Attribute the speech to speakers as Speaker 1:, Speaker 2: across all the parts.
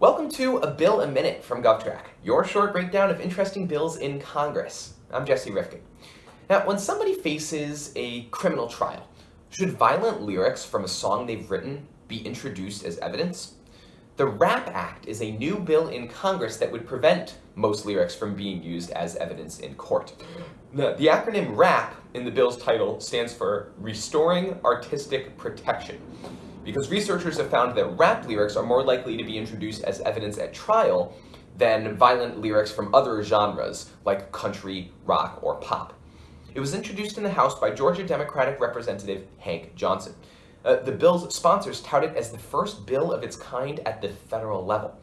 Speaker 1: Welcome to A Bill a Minute from GovTrack, your short breakdown of interesting bills in Congress. I'm Jesse Rifkin. Now, when somebody faces a criminal trial, should violent lyrics from a song they've written be introduced as evidence? The RAP Act is a new bill in Congress that would prevent most lyrics from being used as evidence in court. The, the acronym RAP in the bill's title stands for Restoring Artistic Protection because researchers have found that rap lyrics are more likely to be introduced as evidence at trial than violent lyrics from other genres like country, rock, or pop. It was introduced in the House by Georgia Democratic Representative Hank Johnson. Uh, the bill's sponsors tout it as the first bill of its kind at the federal level.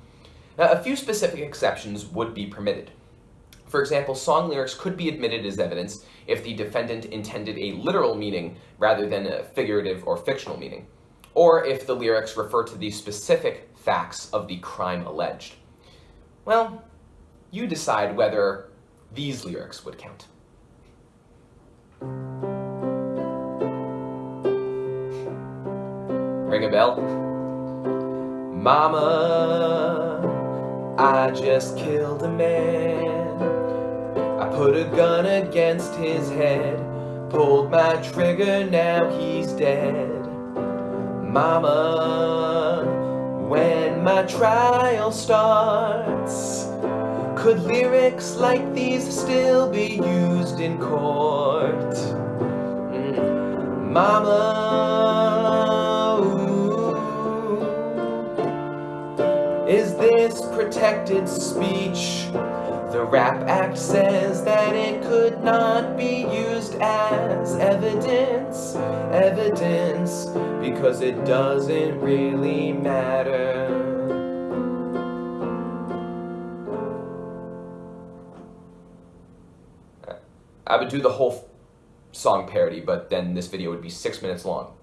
Speaker 1: Now, a few specific exceptions would be permitted. For example, song lyrics could be admitted as evidence if the defendant intended a literal meaning rather than a figurative or fictional meaning or if the lyrics refer to the specific facts of the crime alleged. Well, you decide whether these lyrics would count. Ring a bell? Mama, I just killed a man. I put a gun against his head, pulled my trigger, now he's dead. Mama, when my trial starts, could lyrics like these still be used in court? Mm. Mama, ooh, is this protected speech? RAP Act says that it could not be used as evidence, evidence, because it doesn't really matter. I would do the whole song parody, but then this video would be six minutes long.